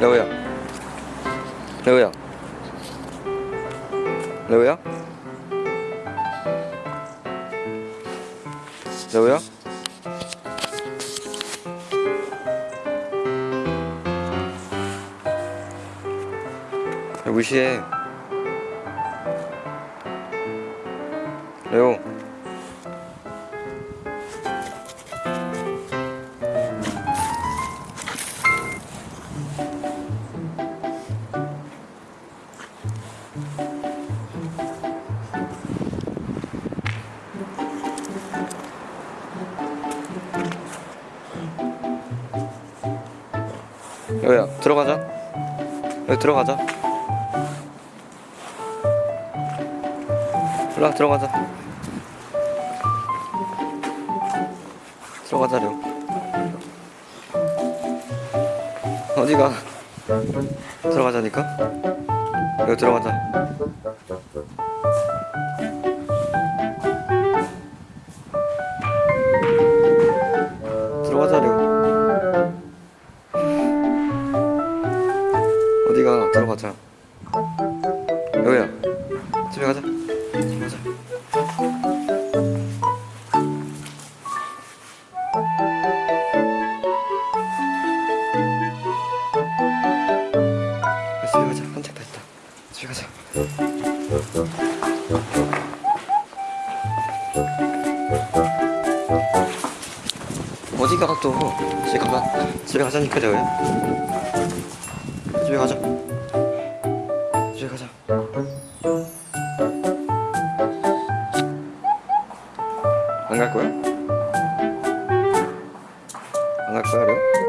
레오야. 레오야. 레오야? 레오야? 왜 무시해. 레오 여기야 들어가자. 여기 들어가자. 올라 들어가자. 들어가자려. 어디가? 들어가자니까? 여기 들어가자 어디가 들어가자. 여기야 집에 가자. 집에 가자. 집에 가자. 한책 다 있다. 집에 가자. 어디 가 또? 집에 가자 집에 가자니까 저야 집에 가자 집에 가자 안 갈 거야? 안 갈 거야, 려? 려